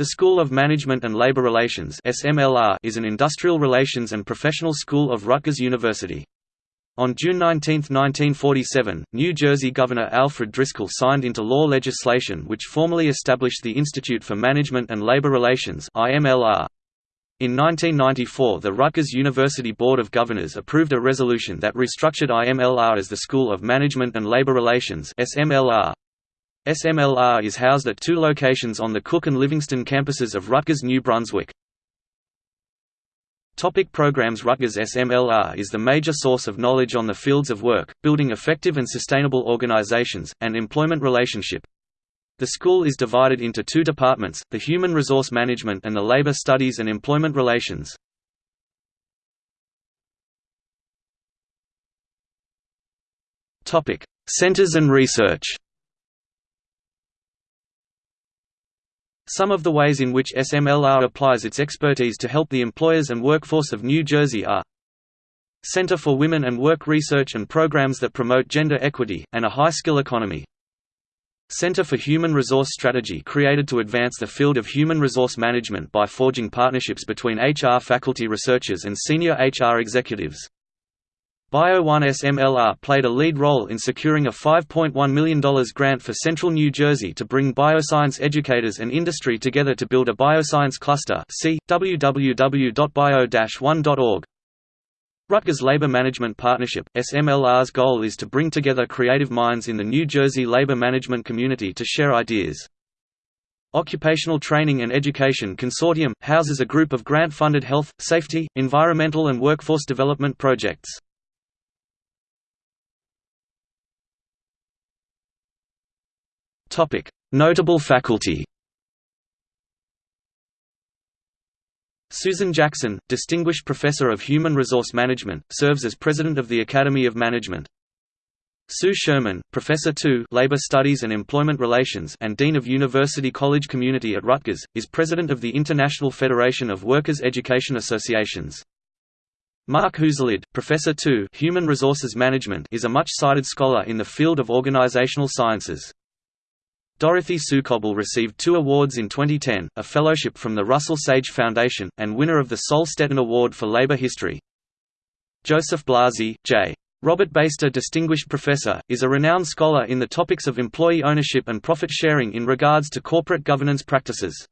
The School of Management and Labor Relations is an industrial relations and professional school of Rutgers University. On June 19, 1947, New Jersey Governor Alfred Driscoll signed into law legislation which formally established the Institute for Management and Labor Relations (IMLR). In 1994 the Rutgers University Board of Governors approved a resolution that restructured IMLR as the School of Management and Labor Relations SMLR. SMLR is housed at two locations on the Cook and Livingston campuses of Rutgers New Brunswick. Topic programs Rutgers SMLR is the major source of knowledge on the fields of work, building effective and sustainable organizations, and employment relationship. The school is divided into two departments, the Human Resource Management and the Labor Studies and Employment Relations. Centers and research Some of the ways in which SMLR applies its expertise to help the employers and workforce of New Jersey are Center for Women and Work Research and programs that promote gender equity, and a high-skill economy. Center for Human Resource Strategy created to advance the field of human resource management by forging partnerships between HR faculty researchers and senior HR executives. Bio1 SMLR played a lead role in securing a $5.1 million grant for Central New Jersey to bring bioscience educators and industry together to build a bioscience cluster see, www.bio-1.org. Rutgers Labor Management Partnership SMLR's goal is to bring together creative minds in the New Jersey labor management community to share ideas. Occupational Training and Education Consortium – houses a group of grant-funded health, safety, environmental and workforce development projects. Notable faculty Susan Jackson, Distinguished Professor of Human Resource Management, serves as President of the Academy of Management. Sue Schurman, Professor II Labor Studies and Employment Relations and Dean of University College Community at Rutgers, is President of the International Federation of Workers' Education Associations. Mark Huselid, Professor II Human Resources Management is a much-cited scholar in the field of organizational sciences. Dorothy Sue Cobble received two awards in 2010, a fellowship from the Russell Sage Foundation, and winner of the Sol Stetin Award for Labor History. Joseph Blasi, J. Robert Beyster Distinguished Professor, is a renowned scholar in the topics of employee ownership and profit sharing in regards to corporate governance practices.